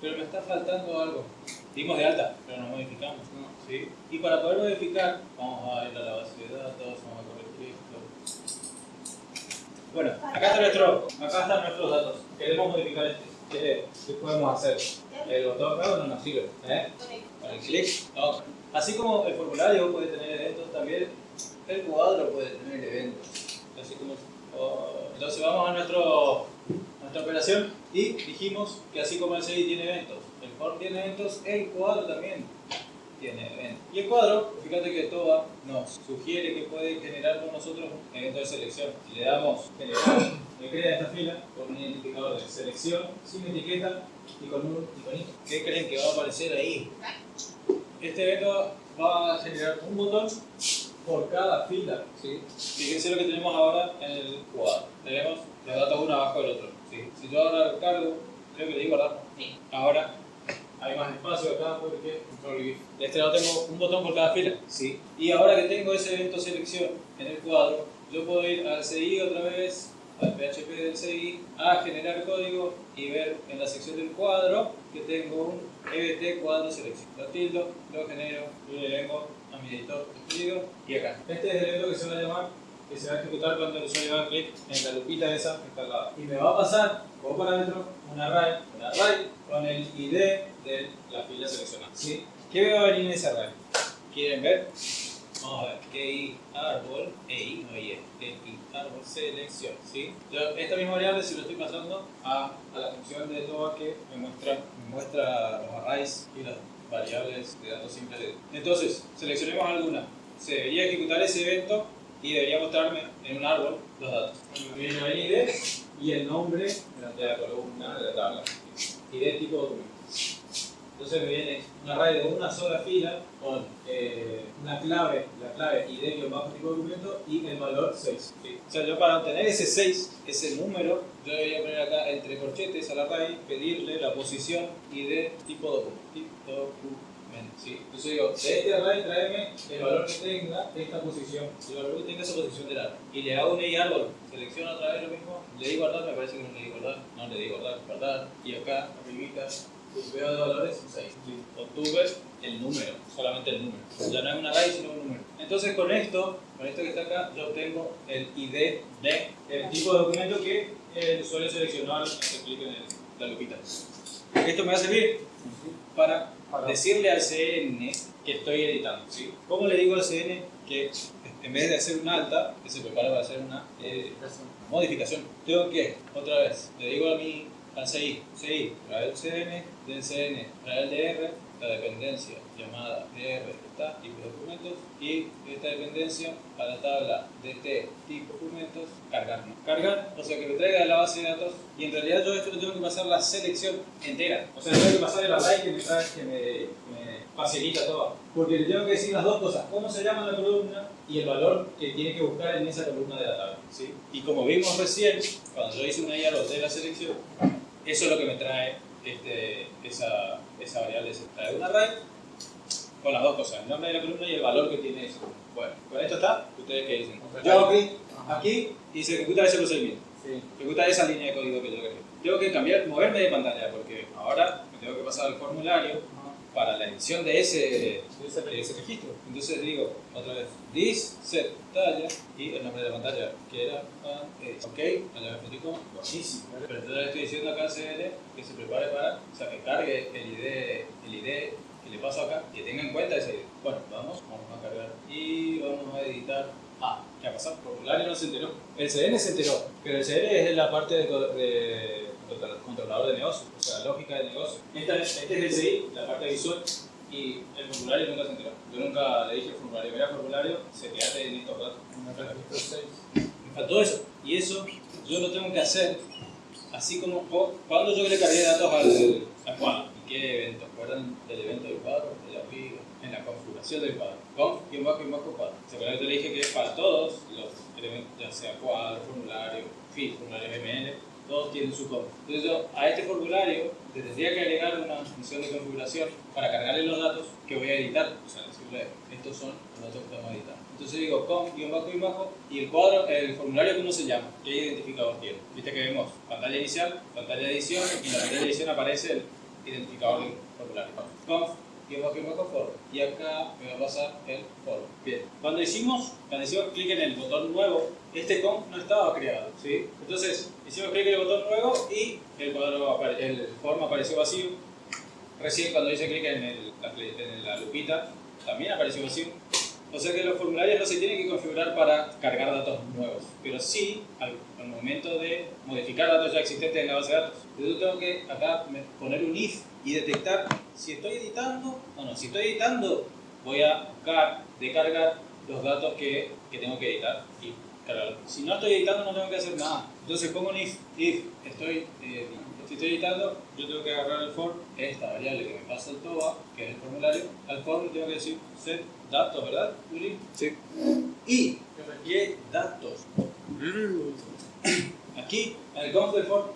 pero me está faltando algo. Dimos de alta, pero no modificamos. ¿sí? Y para poder modificar, vamos a ir a la base de datos, vamos a corregir esto. Bueno, acá, está nuestro, acá están nuestros datos. Queremos modificar este. ¿Qué, qué podemos hacer? El botón nuevo no nos sirve. ¿eh? Con el clic, no. Así como el formulario puede tener eventos, también el cuadro puede tener eventos. Así como, oh, entonces vamos a nuestro, nuestra operación y dijimos que así como el CI tiene eventos, el form tiene eventos, el cuadro también tiene eventos. Y el cuadro, fíjate que TOA nos sugiere que puede generar con nosotros un evento de selección. Si le damos generar, me crea esta fila con un identificador de selección, sin etiqueta y con un iconito. ¿Qué creen que va a aparecer ahí? Este evento va a generar un botón por cada fila. ¿sí? Fíjense lo que tenemos ahora en el cuadro. Tenemos los datos uno abajo del otro. ¿sí? Si yo ahora cargo, creo que le di guardar. Ahora hay más espacio acá porque control este lado tengo un botón por cada fila. ¿sí? Y ahora que tengo ese evento selección en el cuadro, yo puedo ir al CI otra vez, al PHP del CI, a generar código y ver en la sección del cuadro que tengo un EBT cuadro selección. Lo tildo, lo genero y le vengo a mi editor escribido y acá. Este es el evento que se va a llamar, que se va a ejecutar cuando el usuario haga clic en la lupita esa que está al lado. Y me va a pasar como parámetro un array, un array con el ID de la fila seleccionada. ¿sí? ¿Qué me va a venir en ese array? ¿Quieren ver? Vamos a ver, EI árbol, EI, no EI, Selección, ¿sí? Esta misma variable si lo estoy pasando a, a la función de TOA que me muestra, muestra los arrays y las variables de datos simples. Entonces, seleccionemos alguna. Se debería ejecutar ese evento y debería mostrarme en un árbol los datos. El ID y el nombre de la columna de la tabla. ID tipo documento. Entonces me viene un array de una sola fila con eh, una clave, la clave ID bajo tipo documento y el valor 6. ¿sí? O sea, yo para obtener ese 6, ese número, yo debería poner acá entre corchetes al array, pedirle la posición ID tipo documento. ¿sí? Entonces digo, de este array tráeme el valor que tenga esta posición, el valor que tenga esa posición del árbol. Y le hago un árbol, selecciono otra vez lo mismo, le di guardar, me parece que no le di guardar, no le di guardar, guardar, y acá, arribita, veo de valores 6. Obtuve el número, solamente el número. Ya no es un array, sino un número. Entonces con esto, con esto que está acá, yo obtengo el ID de el tipo de documento que el usuario seleccionó al hacer clic en la lupita. Esto me va a servir para decirle al CN que estoy editando. ¿sí? ¿Cómo le digo al CN que en vez de hacer un alta, que se prepara para hacer una eh, modificación, tengo que, otra vez, le digo a mi al CI, CI, trae el CN, del CN, trae el DR, la dependencia llamada DR está tipo documentos y esta dependencia a la tabla DT tipo documentos cargar. Cargar, o sea que me traiga de la base de datos y en realidad yo esto le tengo que pasar la selección entera. O sea, tengo que pasar el array que me, que me, me facilita todo. Porque le tengo que decir las dos cosas, cómo se llama la columna y el valor que tiene que buscar en esa columna de la tabla. ¿sí? Y como vimos recién, cuando yo hice una IARO de la selección, eso es lo que me trae este, esa, esa variable, trae un array con las dos cosas, el nombre de la columna y el valor que tiene eso. Bueno, con esto está, ¿ustedes qué dicen? Yo clic aquí y se ejecuta ese procedimiento. Sí. Ejecuta esa línea de código que yo quería. Tengo que cambiar, moverme de pantalla porque ahora me tengo que pasar al formulario para la edición de ese, de ese, registro. Entonces digo, otra vez, this set talla y el nombre de la pantalla que era ah, ok, allá me platico, buenísimo. Pero entonces le estoy diciendo acá al CL que se prepare para, o sea, que cargue el ID, el ID que le paso acá, que tenga en cuenta ese ID. Bueno, vamos, vamos a cargar y vamos a editar. Ah, ¿qué ha pasado? El formulario no se enteró. El CN se enteró, pero el CN es la parte de controlador de negocio, o sea, lógica de negocio. Esta, este es el CI, la parte visual, y el formulario nunca se enteró. Yo nunca le dije al formulario, mira formulario, se quedaste en estos datos. Me faltó eso. Y eso yo lo tengo que hacer así como cuando yo le cargué datos al, cuadro. ¿Y qué evento? ¿Recuerdan del evento del cuadro? De la en la configuración del cuadro. Conf, y bajo, y bajo cuadro. ¿Se acuerdan que le dije que para todos los elementos, ya sea cuadro, formulario, feed, formulario ML, todos tienen su código. Entonces yo a este formulario le tendría que agregar una función de configuración para cargarle los datos que voy a editar. O sea, decirle, estos son los datos que estamos editando. Entonces digo com, guion bajo, y bajo, y el cuadro, el formulario cómo se llama, qué identificador tiene. Viste que vemos pantalla inicial, pantalla de edición, y en la pantalla de edición aparece el identificador del formulario. Conf y bajo form. Y acá me va a pasar el form. Bien. Cuando hicimos, cuando hicimos clic en el botón nuevo, este conf no estaba creado. ¿sí? Entonces, hicimos clic en el botón nuevo y el, cuadro, el form apareció vacío. Recién cuando hice clic en, el, en la lupita, también apareció vacío. O sea que los formularios no se tienen que configurar para cargar datos nuevos, pero sí al, momento de modificar datos ya existentes en la base de datos. Yo tengo que acá poner un if y detectar si estoy editando o no. Si estoy editando, voy a buscar, descargar los datos que, que tengo que editar y cargarlos. Si no estoy editando, no tengo que hacer nada. Entonces pongo un if, if estoy eh, si estoy editando, yo tengo que agarrar el form, esta variable que me pasa el TOA, que es el formulario, al form tengo que decir set datos, ¿verdad, Juli? Sí. Y requiere datos. Aquí, en el conf form,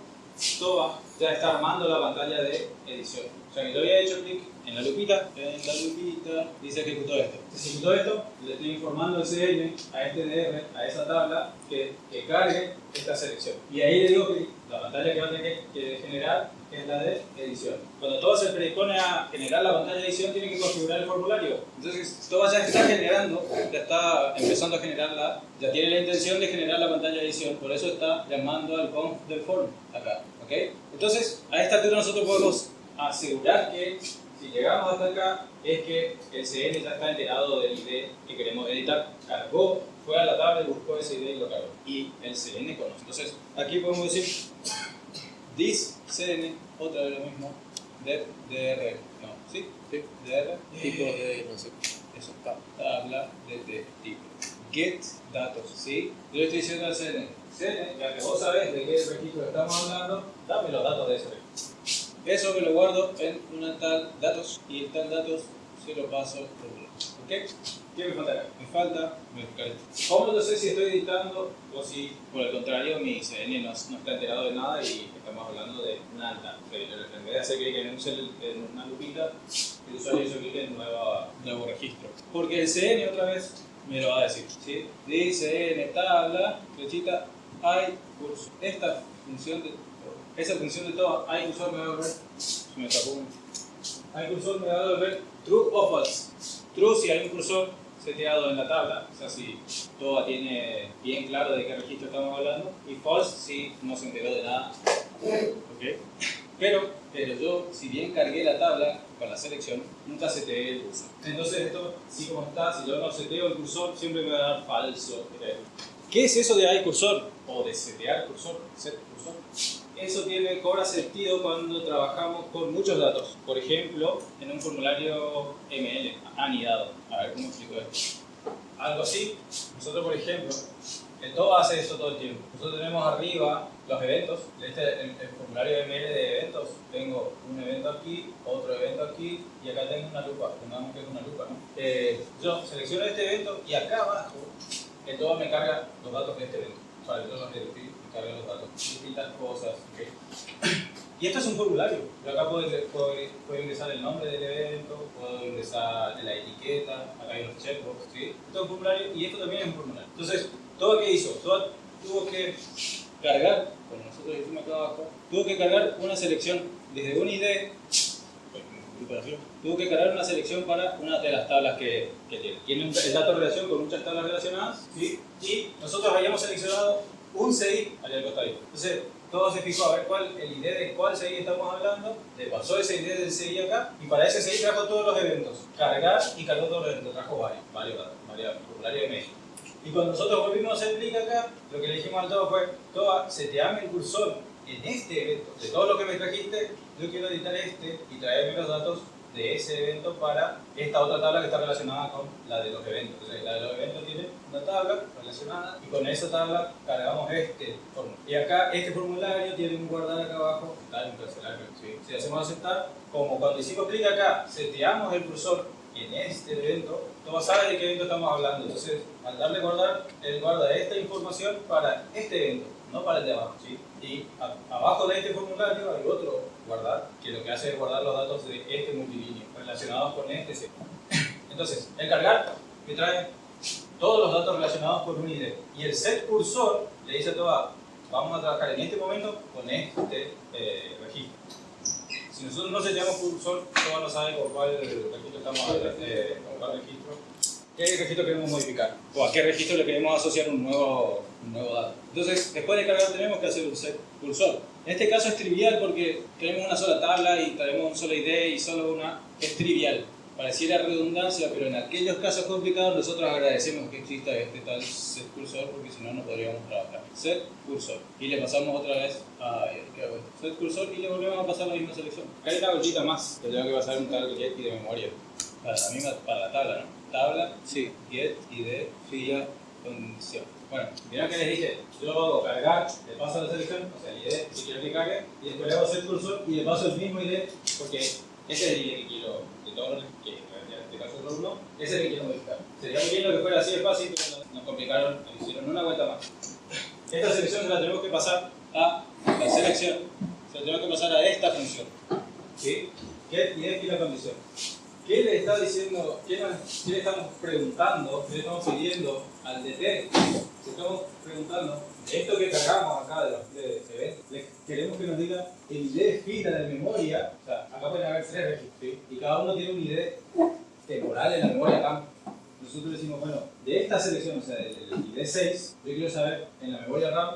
TOA ya está armando la pantalla de edición. O sea que yo había hecho clic en la lupita, en la lupita, dice ejecutó esto. Se ejecutó esto, le estoy informando al CN, a este DR, a esa tabla, que, que cargue esta selección. Y ahí le digo que la pantalla que va a tener que generar es la de edición. Cuando todo se predispone a generar la pantalla de edición, tiene que configurar el formulario. Entonces, todo ya está generando, ya está empezando a generarla, ya tiene la intención de generar la pantalla de edición, por eso está llamando al conf del form acá. ¿ok? Entonces, a esta altura nosotros podemos asegurar que si llegamos hasta acá, es que el CN ya está enterado del ID que queremos editar. Cargó, fue a la tabla buscó ese ID y lo cargó. Y el CN conoce. Entonces, aquí podemos decir this CN, otra vez lo mismo, de DR. No, ¿sí? Sí. DR. Tipo de, no sé. Eso, tabla de tipo. Get datos, ¿sí? Yo le estoy diciendo al CN, CN, ya que vos sabés de qué registro estamos hablando, dame los datos de ese registro. Eso me lo guardo en una tal datos y el tal datos se lo paso por ¿Ok? ¿Qué me falta acá? Me falta esto. ¿Cómo no sé si estoy editando o si, por el contrario, mi CN no, no está enterado de nada y estamos hablando de nada? En vez de hacer clic en, en una lupita, el usuario hizo clic en nueva, nuevo registro. Porque el CN otra vez me lo va a decir. ¿sí? Dice en tabla, flechita, hay curso. Esta función de esa función de todo, hay cursor me va a devolver, me un, hay cursor me va a devolver true o false. True si hay un cursor seteado en la tabla, o sea si todo tiene bien claro de qué registro estamos hablando, y false si no se enteró de nada. ¿Okay? Pero, pero yo, si bien cargué la tabla con la selección, nunca seteé el cursor. Entonces esto, si como está, si yo no seteo el cursor, siempre me va a dar falso. ¿Qué es eso de hay cursor? O de setear cursor, set cursor eso tiene, cobra sentido cuando trabajamos con muchos datos. Por ejemplo, en un formulario ML, anidado. A ver cómo explico esto. Algo así. Nosotros, por ejemplo, el todo hace eso todo el tiempo. Nosotros tenemos arriba los eventos. Este, el, el, formulario ML de eventos. Tengo un evento aquí, otro evento aquí, y acá tengo una lupa. Pongamos que es una lupa, ¿no? Eh, yo selecciono este evento y acá abajo el todo me carga los datos de este evento. Cargar los datos, distintas cosas. Y esto es un formulario. Yo acá puedo, puedo, ingresar el nombre del evento, puedo ingresar la etiqueta, acá hay los checkbox, ¿sí? Esto es un formulario y esto también es un formulario. Entonces, ¿todo qué hizo? Todo tuvo que cargar, como nosotros decimos acá abajo, tuvo que cargar una selección desde un ID, tuvo que cargar una selección para una de las tablas que, que tiene. Tiene el dato de relación con muchas tablas relacionadas, ¿sí? Y nosotros habíamos seleccionado un CI allá al costadito. Entonces, todo se fijó a ver cuál, el ID de cuál CI estamos hablando, le pasó ese ID del CI acá, y para ese CI trajo todos los eventos. Cargar y cargó todos los eventos, trajo varios, varios datos, varios formularios de México. Y cuando nosotros volvimos a hacer clic acá, lo que le dijimos al todo fue, Toa, se te ame el cursor en este evento. De todo lo que me trajiste, yo quiero editar este y traerme los datos de ese evento para esta otra tabla que está relacionada con la de los eventos. Entonces, la de los eventos tiene una tabla relacionada y con esa tabla cargamos este formulario. Y acá este formulario tiene un guardar acá abajo, cancelar. ¿sí? Si hacemos aceptar, como cuando hicimos clic acá, seteamos el cursor en este evento, todo sabe de qué evento estamos hablando. Entonces, al darle guardar, él guarda esta información para este evento, no para el de abajo. ¿sí? Y abajo de este formulario hay otro guardar, que lo que hace es guardar los datos de este multilíneo relacionados con este. Entonces, el cargar me trae todos los datos relacionados con un ID. Y el set cursor le dice a toda, vamos a trabajar en este momento con este eh, registro. Si nosotros no seteamos cursor, no no sabe con cuál registro estamos eh, con cuál registro, qué registro queremos modificar o a qué registro le queremos asociar un nuevo, un nuevo dato. Entonces, después de cargar tenemos que hacer un set cursor. En este caso es trivial porque tenemos una sola tabla y tenemos un solo ID y solo una. Es trivial. Pareciera redundancia, pero en aquellos casos complicados nosotros agradecemos que exista este tal set cursor porque si no, no podríamos trabajar. Set cursor. Y le pasamos otra vez a ¿qué hago? Set cursor y le volvemos a pasar la misma selección. Acá hay una más que tengo que pasar un tal get y de memoria. Para la misma, para la tabla, ¿no? Tabla, sí, get, id, fila, condición. Bueno, mirá que les dije, yo lo hago cargar, le paso la selección, o sea, el ID si quiero que cargue, y después le hago set cursor y le paso el mismo ID porque ese es el ID que quiero, los que en este caso es ese es el que quiero modificar. Sería muy lindo que fuera así de fácil, pero nos complicaron, nos hicieron una vuelta más. Esta selección se la tenemos que pasar a la selección, se la tenemos que pasar a esta función. ¿Sí? Get ID fila condición. ¿Qué le está diciendo, qué, qué, le estamos preguntando, qué le estamos pidiendo al DT? Estamos preguntando, esto que cargamos acá de los de, queremos que nos diga el ID de fila de memoria, o sea, acá pueden haber tres registros, y cada uno tiene un ID temporal en la memoria campo. Nosotros decimos, bueno, de esta selección, o sea, del ID 6, yo quiero saber en la memoria RAM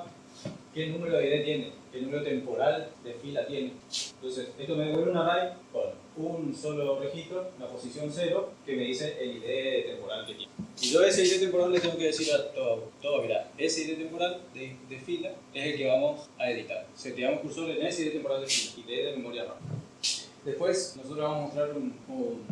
qué número de ID tiene, qué número temporal de fila tiene. Entonces, esto me devuelve un array con un solo registro, una posición 0, que me dice el ID temporal que tiene. Y yo ese ID temporal le tengo que decir a todo, todo mira, ese ID temporal de, fila es el que vamos a editar. Seteamos cursor en ese ID temporal de fila, ID de memoria RAM. Después, nosotros vamos a mostrar un, un,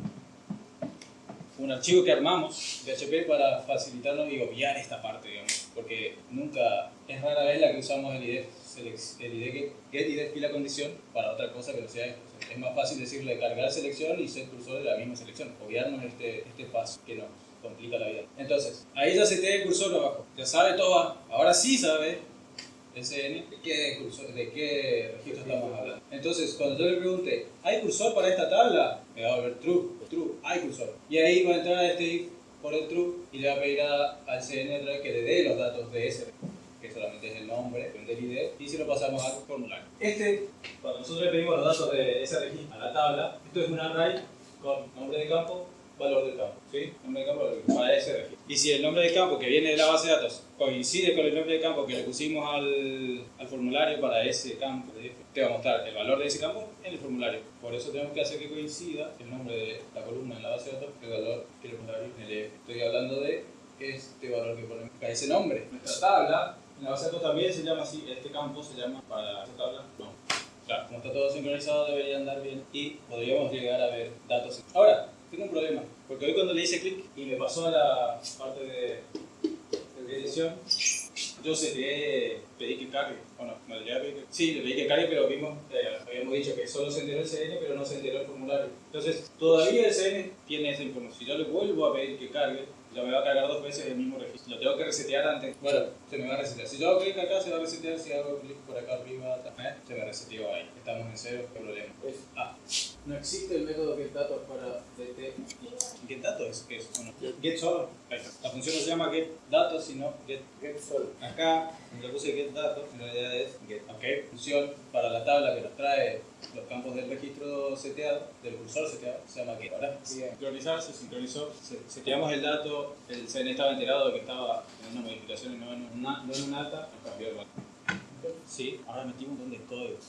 un archivo que armamos de HP para facilitarnos y obviar esta parte, digamos, porque nunca, es rara vez la que usamos el ID el ID get, get ID fila condición para otra cosa que no sea esto. Es más fácil decirle cargar selección y ser cursor de la misma selección. Obviarnos este, este paso que nos complica la vida. Entonces, ahí ya se tiene el cursor abajo. Ya sabe todo. Ahora sí sabe SN de qué, cursor, de qué registro estamos hablando. Entonces, cuando yo le pregunte, ¿hay cursor para esta tabla? Me va a volver true. True, hay cursor. Y ahí va a entrar a este if por el true y le va a pedir a, al CN que le dé los datos de ese solamente es el nombre del ID, y si lo pasamos al formulario. Este, cuando nosotros le pedimos los datos de registro a la tabla, esto es un array con nombre de campo, valor del campo, ¿sí? Nombre de campo, para ese. Y si el nombre de campo que viene de la base de datos coincide con el nombre de campo que le pusimos al, al formulario para ese campo, te va a mostrar el valor de ese campo en el formulario. Por eso tenemos que hacer que coincida el nombre de la columna en la base de datos el valor que el formulario en el EF. Estoy hablando de este valor que ponemos ese nombre. Nuestra tabla datos también se llama así, este campo se llama para esta tabla, no. Claro, como está todo sincronizado debería andar bien y podríamos llegar a ver datos. Ahora, tengo un problema, porque hoy cuando le hice clic y me pasó a la parte de, de edición, yo seteé, pedí que cargue, o no, a pedir que... Sí, le pedí que cargue, pero vimos, eh, habíamos dicho que solo se enteró el CN, pero no se enteró el formulario. Entonces, todavía el CN tiene esa información. Si yo le vuelvo a pedir que cargue, ya me va a cargar dos veces el mismo registro. Lo tengo que resetear antes. Bueno, se me va a resetear. Si yo hago clic acá, se va a resetear. Si hago clic por acá arriba, ¿eh? se me reseteó ahí. Estamos en cero, qué problema. Es A. No existe el método getDatos para dt. ¿GetDatos es qué es? Bueno, get solo. La función no se llama getDatos, sino get, get solo. Acá, donde puse getDatos, en realidad es get. Ok, función para la tabla que nos trae los campos del registro seteado, del cursor seteado, se llama get. Ahora, sincronizar, se sincronizó, seteamos el dato, el CN estaba enterado de que estaba en una modificación y no en, una, no en un alta, nos cambió el valor. Sí, ahora metimos un montón de códigos.